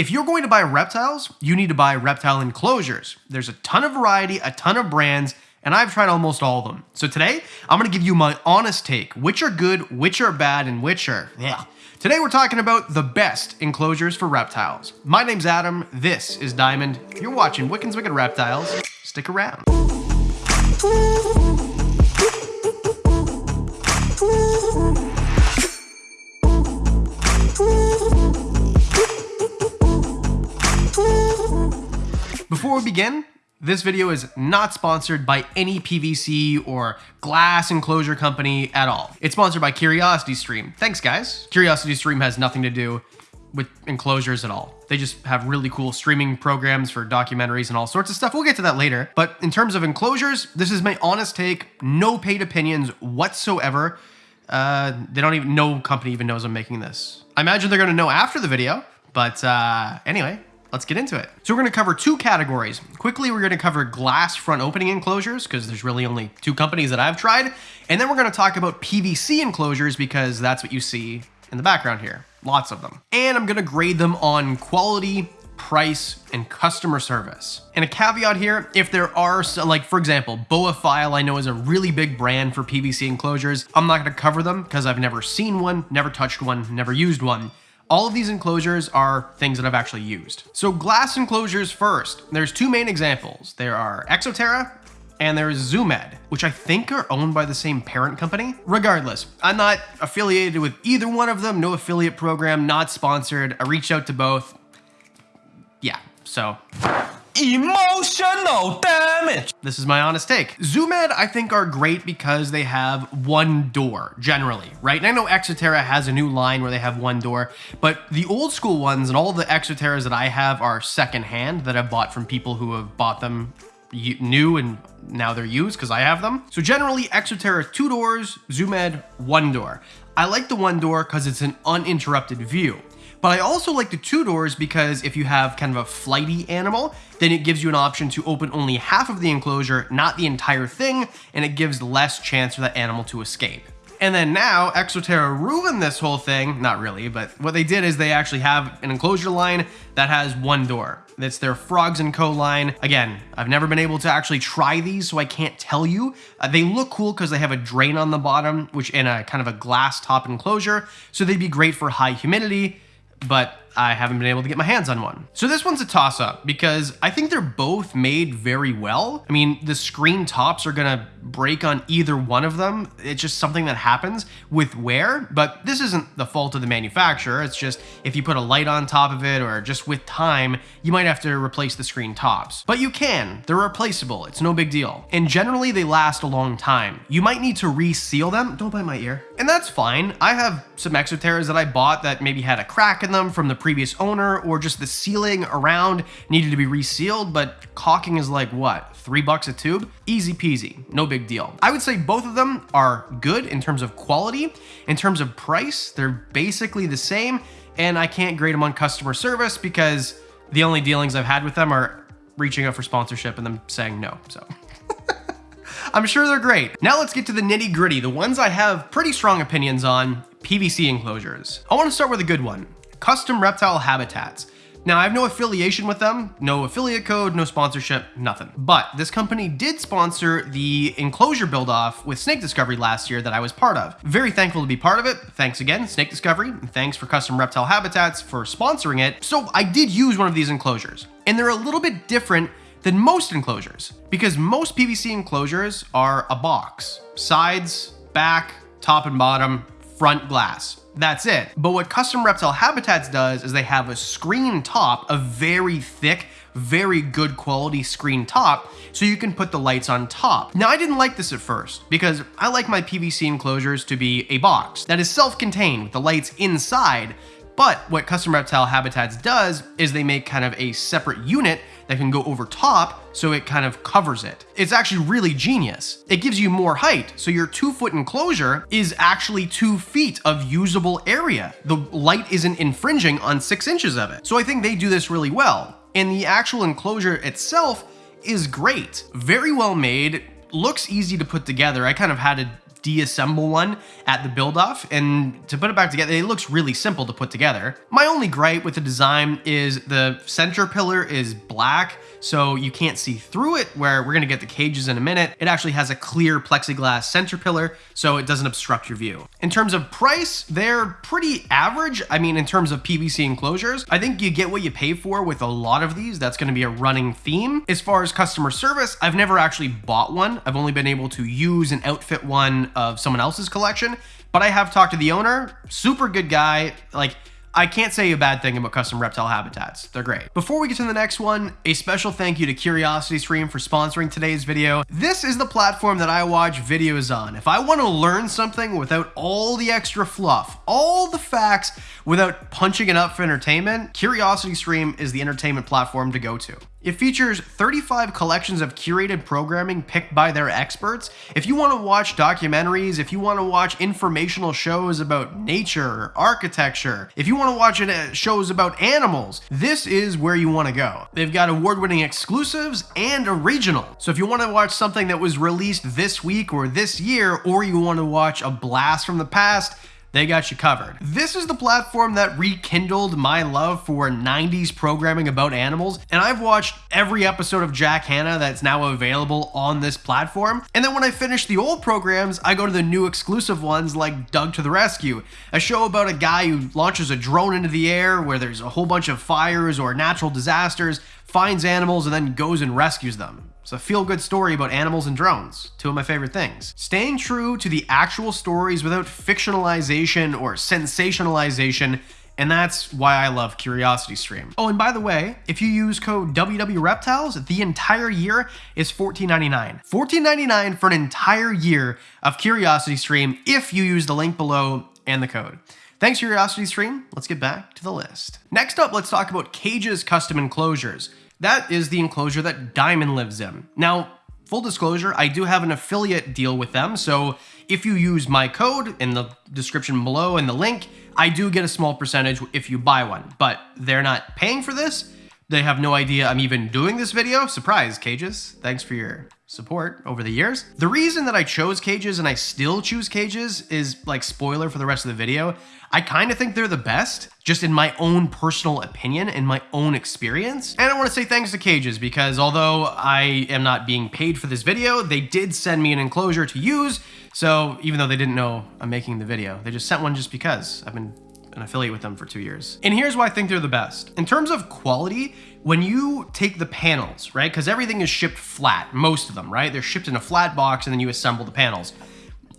If you're going to buy reptiles, you need to buy reptile enclosures. There's a ton of variety, a ton of brands, and I've tried almost all of them. So today, I'm gonna give you my honest take, which are good, which are bad, and which are, yeah. Today we're talking about the best enclosures for reptiles. My name's Adam, this is Diamond. You're watching Wiccan's Wicked Reptiles. Stick around. Before we begin, this video is not sponsored by any PVC or glass enclosure company at all. It's sponsored by Curiosity Stream. Thanks guys. Curiosity Stream has nothing to do with enclosures at all. They just have really cool streaming programs for documentaries and all sorts of stuff. We'll get to that later. But in terms of enclosures, this is my honest take. No paid opinions whatsoever. Uh, they don't even, no company even knows I'm making this. I imagine they're gonna know after the video, but uh, anyway, let's get into it. So we're gonna cover two categories. Quickly, we're gonna cover glass front opening enclosures because there's really only two companies that I've tried. And then we're gonna talk about PVC enclosures because that's what you see in the background here. Lots of them. And I'm gonna grade them on quality, price, and customer service. And a caveat here, if there are, some, like for example, Boaphile I know is a really big brand for PVC enclosures. I'm not gonna cover them because I've never seen one, never touched one, never used one. All of these enclosures are things that I've actually used. So glass enclosures first. There's two main examples. There are Exo Terra and there's Zoo Med, which I think are owned by the same parent company. Regardless, I'm not affiliated with either one of them, no affiliate program, not sponsored. I reached out to both. Yeah, so Emotional damage. This is my honest take. Zoo Med, I think, are great because they have one door, generally, right? And I know Exo Terra has a new line where they have one door, but the old school ones and all the Exo Terras that I have are secondhand that I've bought from people who have bought them new and now they're used because I have them. So generally, Exo Terra two doors, Zoo Med one door. I like the one door because it's an uninterrupted view. But I also like the two doors because if you have kind of a flighty animal, then it gives you an option to open only half of the enclosure, not the entire thing, and it gives less chance for that animal to escape. And then now, Exo Terra ruined this whole thing. Not really, but what they did is they actually have an enclosure line that has one door. That's their Frogs & Co. line. Again, I've never been able to actually try these, so I can't tell you. Uh, they look cool because they have a drain on the bottom, which in a kind of a glass top enclosure, so they'd be great for high humidity but I haven't been able to get my hands on one. So this one's a toss up because I think they're both made very well. I mean, the screen tops are gonna break on either one of them. It's just something that happens with wear, but this isn't the fault of the manufacturer. It's just if you put a light on top of it or just with time, you might have to replace the screen tops. But you can, they're replaceable, it's no big deal. And generally they last a long time. You might need to reseal them, don't bite my ear. And that's fine. I have some Exo Terras that I bought that maybe had a crack in them from the previous owner or just the sealing around needed to be resealed, but caulking is like what, three bucks a tube? Easy peasy, no big deal. I would say both of them are good in terms of quality. In terms of price, they're basically the same, and I can't grade them on customer service because the only dealings I've had with them are reaching out for sponsorship and them saying no, so. I'm sure they're great. Now let's get to the nitty gritty, the ones I have pretty strong opinions on, PVC enclosures. I wanna start with a good one. Custom Reptile Habitats. Now, I have no affiliation with them, no affiliate code, no sponsorship, nothing. But this company did sponsor the enclosure build off with Snake Discovery last year that I was part of. Very thankful to be part of it. Thanks again, Snake Discovery, and thanks for Custom Reptile Habitats for sponsoring it. So I did use one of these enclosures, and they're a little bit different than most enclosures because most PVC enclosures are a box, sides, back, top and bottom, front glass. That's it. But what Custom Reptile Habitats does is they have a screen top, a very thick, very good quality screen top, so you can put the lights on top. Now, I didn't like this at first because I like my PVC enclosures to be a box that is self-contained with the lights inside, but what Custom Reptile Habitats does is they make kind of a separate unit that can go over top so it kind of covers it. It's actually really genius. It gives you more height, so your two foot enclosure is actually two feet of usable area. The light isn't infringing on six inches of it. So I think they do this really well. And the actual enclosure itself is great. Very well made, looks easy to put together. I kind of had to deassemble one at the build off and to put it back together it looks really simple to put together. My only gripe with the design is the center pillar is black so you can't see through it where we're going to get the cages in a minute. It actually has a clear plexiglass center pillar so it doesn't obstruct your view. In terms of price they're pretty average. I mean in terms of pvc enclosures i think you get what you pay for with a lot of these. That's going to be a running theme. As far as customer service i've never actually bought one. I've only been able to use and outfit one of someone else's collection, but I have talked to the owner, super good guy. Like, I can't say a bad thing about custom reptile habitats. They're great. Before we get to the next one, a special thank you to CuriosityStream for sponsoring today's video. This is the platform that I watch videos on. If I want to learn something without all the extra fluff, all the facts, without punching it up for entertainment, CuriosityStream is the entertainment platform to go to. It features 35 collections of curated programming picked by their experts. If you want to watch documentaries, if you want to watch informational shows about nature, architecture, if you want to watch uh, shows about animals, this is where you want to go. They've got award-winning exclusives and original. So if you want to watch something that was released this week or this year, or you want to watch a blast from the past, they got you covered. This is the platform that rekindled my love for 90s programming about animals, and I've watched every episode of Jack Hanna that's now available on this platform. And then when I finish the old programs, I go to the new exclusive ones like Doug to the Rescue, a show about a guy who launches a drone into the air where there's a whole bunch of fires or natural disasters, finds animals, and then goes and rescues them. It's a feel good story about animals and drones, two of my favorite things. Staying true to the actual stories without fictionalization or sensationalization and that's why I love CuriosityStream. Oh, and by the way, if you use code WWReptiles, the entire year is $14.99. $14.99 for an entire year of CuriosityStream if you use the link below and the code. Thanks, CuriosityStream. Let's get back to the list. Next up, let's talk about Kages Custom Enclosures. That is the enclosure that Diamond lives in. Now, full disclosure, I do have an affiliate deal with them, so if you use my code in the description below and the link, I do get a small percentage if you buy one, but they're not paying for this. They have no idea I'm even doing this video. Surprise, Kages. Thanks for your support over the years. The reason that I chose Kages and I still choose Kages is like spoiler for the rest of the video. I kind of think they're the best, just in my own personal opinion and my own experience. And I want to say thanks to Kages because although I am not being paid for this video, they did send me an enclosure to use. So even though they didn't know I'm making the video, they just sent one just because I've been an affiliate with them for two years. And here's why I think they're the best. In terms of quality, when you take the panels, right? Because everything is shipped flat, most of them, right? They're shipped in a flat box and then you assemble the panels.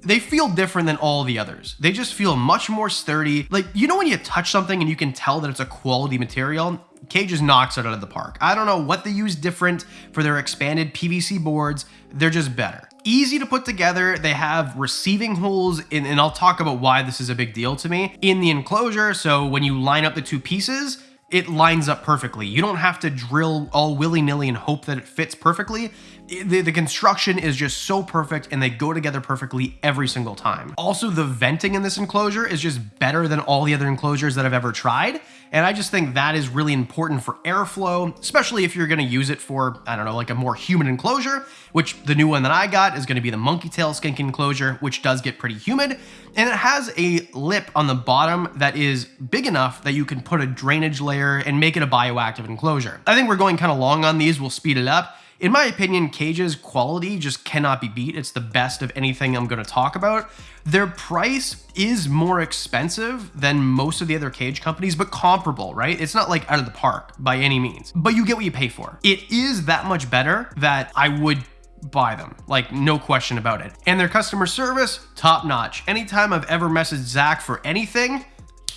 They feel different than all the others. They just feel much more sturdy. Like, you know when you touch something and you can tell that it's a quality material? Kages knocks it out of the park. I don't know what they use different for their expanded PVC boards. They're just better. Easy to put together. They have receiving holes, in, and I'll talk about why this is a big deal to me, in the enclosure. So when you line up the two pieces, it lines up perfectly. You don't have to drill all willy-nilly and hope that it fits perfectly. The, the, construction is just so perfect and they go together perfectly every single time. Also, the venting in this enclosure is just better than all the other enclosures that I've ever tried. And I just think that is really important for airflow, especially if you're gonna use it for, I don't know, like a more humid enclosure, which the new one that I got is gonna be the monkey tail skink enclosure, which does get pretty humid. And it has a lip on the bottom that is big enough that you can put a drainage layer and make it a bioactive enclosure. I think we're going kind of long on these, we'll speed it up. In my opinion, Kage's quality just cannot be beat. It's the best of anything I'm going to talk about. Their price is more expensive than most of the other cage companies, but comparable, right? It's not like out of the park by any means, but you get what you pay for. It is that much better that I would buy them, like no question about it. And their customer service, top notch. Anytime I've ever messaged Zach for anything,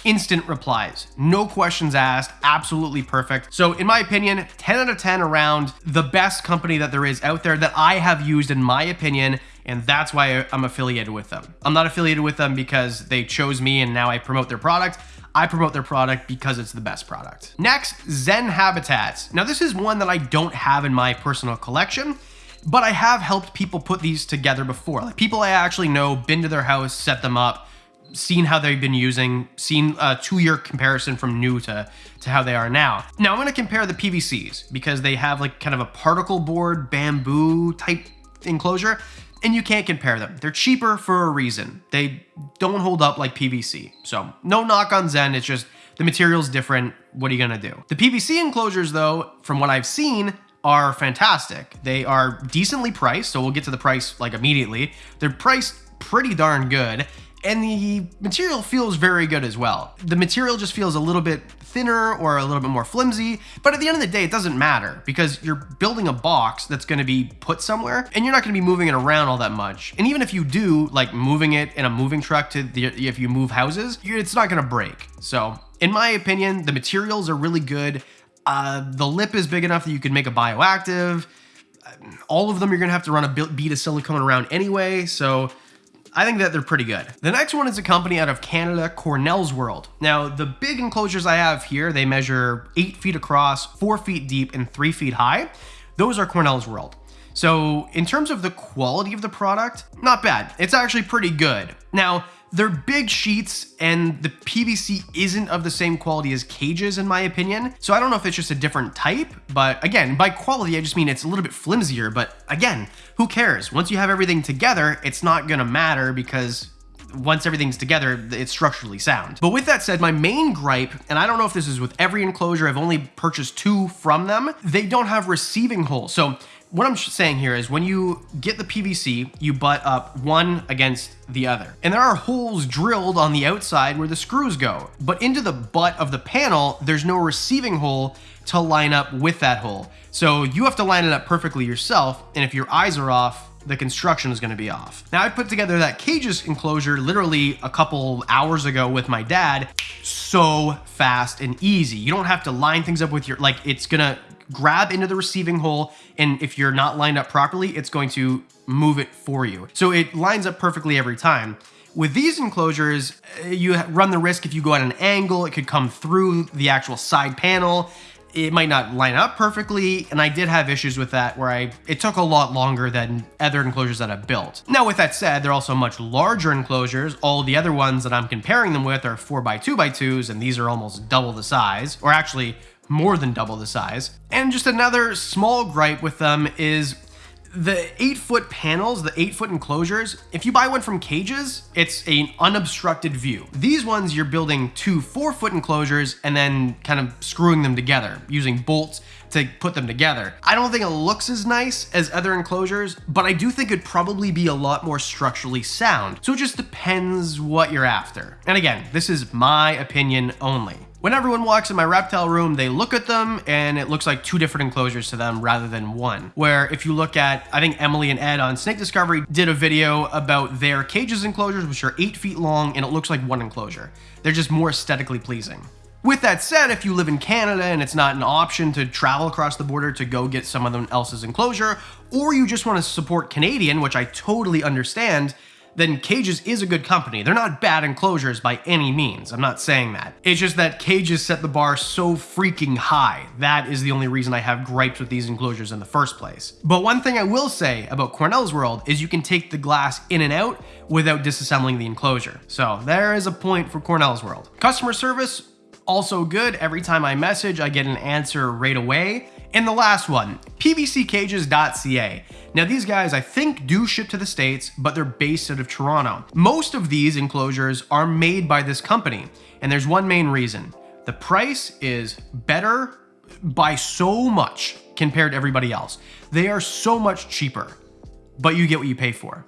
instant replies, no questions asked, absolutely perfect. So in my opinion, 10 out of 10 around the best company that there is out there that I have used in my opinion, and that's why I'm affiliated with them. I'm not affiliated with them because they chose me and now I promote their product. I promote their product because it's the best product. Next, Zen Habitats. Now this is one that I don't have in my personal collection, but I have helped people put these together before. Like people I actually know, been to their house, set them up, seen how they've been using, seen a two-year comparison from new to, to how they are now. Now I'm gonna compare the PVCs because they have like kind of a particle board bamboo type enclosure, and you can't compare them. They're cheaper for a reason. They don't hold up like PVC. So no knock on Zen, it's just the material's different. What are you gonna do? The PVC enclosures though, from what I've seen, are fantastic. They are decently priced, so we'll get to the price like immediately. They're priced pretty darn good and the material feels very good as well. The material just feels a little bit thinner or a little bit more flimsy, but at the end of the day, it doesn't matter because you're building a box that's gonna be put somewhere and you're not gonna be moving it around all that much. And even if you do, like moving it in a moving truck to the, if you move houses, it's not gonna break. So in my opinion, the materials are really good. Uh, the lip is big enough that you can make a bioactive. All of them you're gonna have to run a bead of silicone around anyway, so I think that they're pretty good. The next one is a company out of Canada, Cornell's World. Now, the big enclosures I have here, they measure eight feet across, four feet deep, and three feet high. Those are Cornell's World. So in terms of the quality of the product, not bad. It's actually pretty good. Now, they're big sheets and the PVC isn't of the same quality as cages in my opinion. So I don't know if it's just a different type, but again, by quality, I just mean it's a little bit flimsier, but again, who cares? Once you have everything together, it's not gonna matter because once everything's together, it's structurally sound. But with that said, my main gripe, and I don't know if this is with every enclosure, I've only purchased two from them, they don't have receiving holes. So what I'm saying here is when you get the PVC, you butt up one against the other. And there are holes drilled on the outside where the screws go. But into the butt of the panel, there's no receiving hole to line up with that hole. So you have to line it up perfectly yourself. And if your eyes are off, the construction is going to be off. Now I put together that Kages enclosure literally a couple hours ago with my dad. So fast and easy. You don't have to line things up with your, like it's gonna grab into the receiving hole. And if you're not lined up properly, it's going to move it for you. So it lines up perfectly every time. With these enclosures, uh, you run the risk if you go at an angle, it could come through the actual side panel. It might not line up perfectly, and I did have issues with that where I it took a lot longer than other enclosures that I've built. Now with that said, they're also much larger enclosures. All the other ones that I'm comparing them with are 4x2x2s, and these are almost double the size, or actually more than double the size. And just another small gripe with them is the eight foot panels, the eight foot enclosures, if you buy one from Kages, it's an unobstructed view. These ones, you're building two four foot enclosures and then kind of screwing them together using bolts to put them together. I don't think it looks as nice as other enclosures, but I do think it'd probably be a lot more structurally sound. So it just depends what you're after. And again, this is my opinion only. When everyone walks in my reptile room, they look at them and it looks like two different enclosures to them rather than one. Where if you look at, I think Emily and Ed on Snake Discovery did a video about their Kages enclosures, which are eight feet long and it looks like one enclosure. They're just more aesthetically pleasing. With that said, if you live in Canada and it's not an option to travel across the border to go get someone else's enclosure, or you just want to support Canadian, which I totally understand, then Kages is a good company. They're not bad enclosures by any means. I'm not saying that. It's just that Kages set the bar so freaking high. That is the only reason I have gripes with these enclosures in the first place. But one thing I will say about Cornell's World is you can take the glass in and out without disassembling the enclosure. So there is a point for Cornell's World. Customer service, also good. Every time I message, I get an answer right away. And the last one, pvccages.ca. Now these guys I think do ship to the States, but they're based out of Toronto. Most of these enclosures are made by this company, and there's one main reason. The price is better by so much compared to everybody else. They are so much cheaper, but you get what you pay for.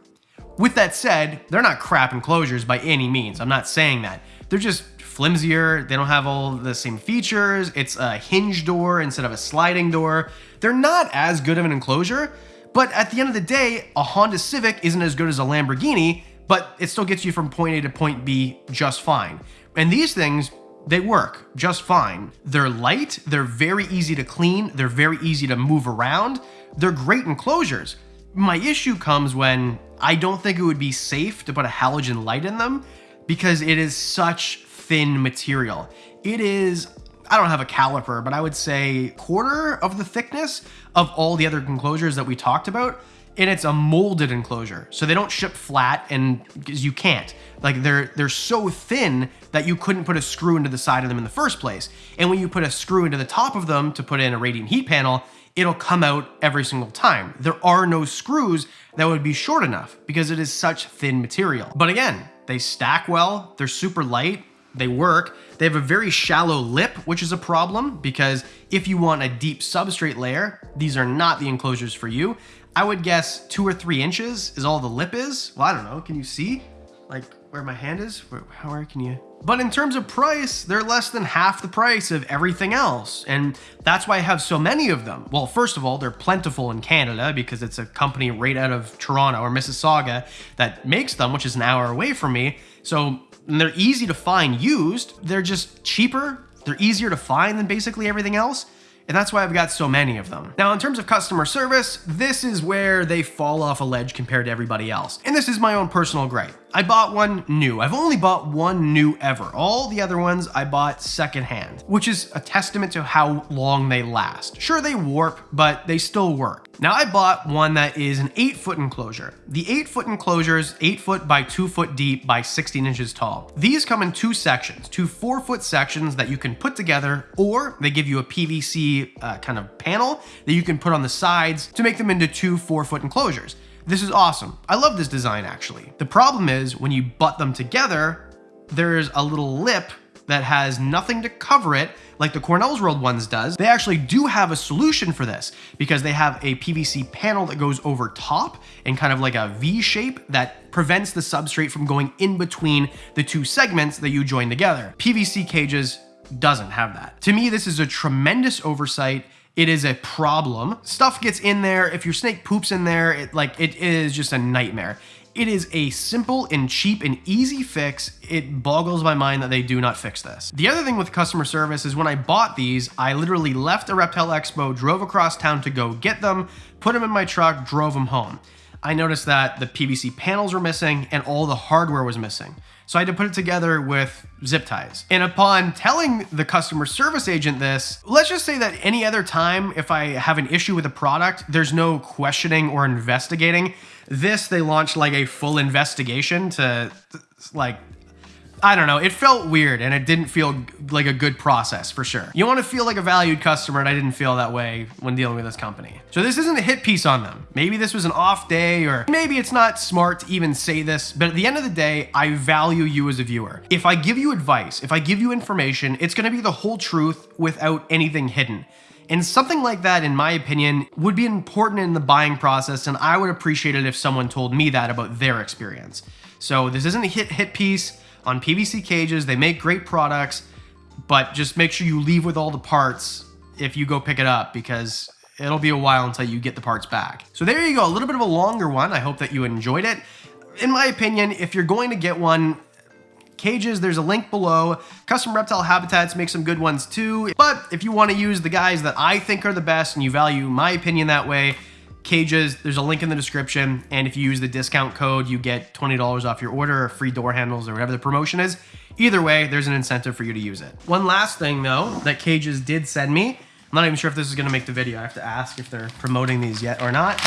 With that said, they're not crap enclosures by any means. I'm not saying that. They're just flimsier. They don't have all the same features. It's a hinge door instead of a sliding door. They're not as good of an enclosure, but at the end of the day, a Honda Civic isn't as good as a Lamborghini, but it still gets you from point A to point B just fine. And these things, they work just fine. They're light, they're very easy to clean, they're very easy to move around, they're great enclosures. My issue comes when I don't think it would be safe to put a halogen light in them because it is such thin material. It is, I don't have a caliper, but I would say quarter of the thickness of all the other enclosures that we talked about. and it's a molded enclosure. So they don't ship flat and because you can't. Like they're they're so thin that you couldn't put a screw into the side of them in the first place. And when you put a screw into the top of them to put in a radiant heat panel, it'll come out every single time. There are no screws that would be short enough because it is such thin material. But again, they stack well, they're super light, they work. They have a very shallow lip, which is a problem because if you want a deep substrate layer, these are not the enclosures for you. I would guess two or three inches is all the lip is. Well, I don't know. Can you see? Like where my hand is? Where, where can you? But in terms of price, they're less than half the price of everything else. And that's why I have so many of them. Well, first of all, they're plentiful in Canada because it's a company right out of Toronto or Mississauga that makes them, which is an hour away from me. So they're easy to find used. They're just cheaper. They're easier to find than basically everything else and that's why I've got so many of them. Now, in terms of customer service, this is where they fall off a ledge compared to everybody else. And this is my own personal gripe. I bought one new. I've only bought one new ever. All the other ones I bought secondhand, which is a testament to how long they last. Sure, they warp, but they still work. Now I bought one that is an eight foot enclosure. The eight foot enclosure is eight foot by two foot deep by 16 inches tall. These come in two sections, two four foot sections that you can put together, or they give you a PVC uh, kind of panel that you can put on the sides to make them into two four foot enclosures. This is awesome. I love this design actually. The problem is when you butt them together, there's a little lip that has nothing to cover it like the Cornell's World ones does. They actually do have a solution for this because they have a PVC panel that goes over top in kind of like a V shape that prevents the substrate from going in between the two segments that you join together. PVC cages doesn't have that. To me, this is a tremendous oversight it is a problem. Stuff gets in there. If your snake poops in there, it like it is just a nightmare. It is a simple and cheap and easy fix. It boggles my mind that they do not fix this. The other thing with customer service is when I bought these, I literally left a Reptile Expo, drove across town to go get them, put them in my truck, drove them home. I noticed that the PVC panels were missing and all the hardware was missing. So I had to put it together with zip ties. And upon telling the customer service agent this, let's just say that any other time, if I have an issue with a product, there's no questioning or investigating. This, they launched like a full investigation to like I don't know, it felt weird and it didn't feel like a good process for sure. You want to feel like a valued customer and I didn't feel that way when dealing with this company. So this isn't a hit piece on them. Maybe this was an off day or maybe it's not smart to even say this, but at the end of the day, I value you as a viewer. If I give you advice, if I give you information, it's going to be the whole truth without anything hidden. And something like that, in my opinion, would be important in the buying process, and I would appreciate it if someone told me that about their experience. So this isn't a hit hit piece on PVC Kages. They make great products, but just make sure you leave with all the parts if you go pick it up because it'll be a while until you get the parts back. So there you go, a little bit of a longer one. I hope that you enjoyed it. In my opinion, if you're going to get one, cages, there's a link below. Custom Reptile Habitats make some good ones too. But if you want to use the guys that I think are the best and you value my opinion that way, Kages, there's a link in the description. And if you use the discount code, you get $20 off your order or free door handles or whatever the promotion is. Either way, there's an incentive for you to use it. One last thing though, that Kages did send me. I'm not even sure if this is gonna make the video. I have to ask if they're promoting these yet or not.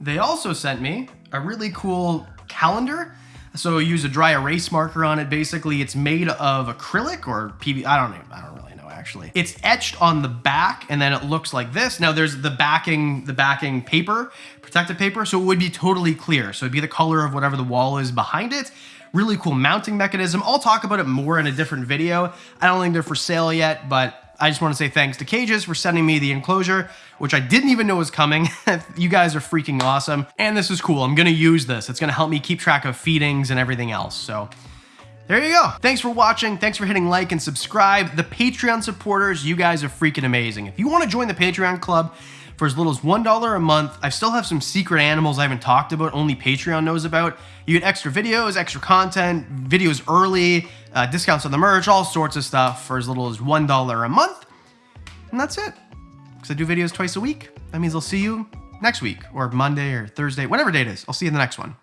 They also sent me a really cool calendar so use a dry erase marker on it. Basically, it's made of acrylic or PV. I don't even, I don't really actually. It's etched on the back and then it looks like this. Now there's the backing, the backing paper, protective paper. So it would be totally clear. So it'd be the color of whatever the wall is behind it. Really cool mounting mechanism. I'll talk about it more in a different video. I don't think they're for sale yet, but I just want to say thanks to Kages for sending me the enclosure, which I didn't even know was coming. you guys are freaking awesome. And this is cool. I'm going to use this. It's going to help me keep track of feedings and everything else. So there you go. Thanks for watching. Thanks for hitting like and subscribe. The Patreon supporters, you guys are freaking amazing. If you want to join the Patreon club, for as little as $1 a month. I still have some secret animals I haven't talked about, only Patreon knows about. You get extra videos, extra content, videos early, uh, discounts on the merch, all sorts of stuff for as little as $1 a month. And that's it. Because I do videos twice a week. That means I'll see you next week or Monday or Thursday, whatever day it is. I'll see you in the next one.